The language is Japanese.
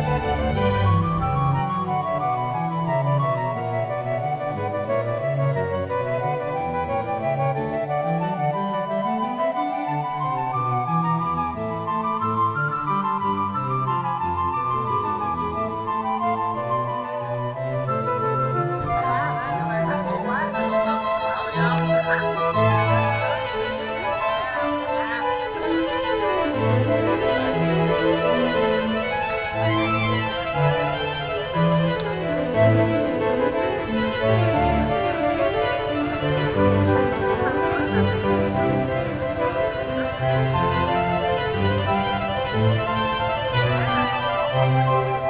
Música Música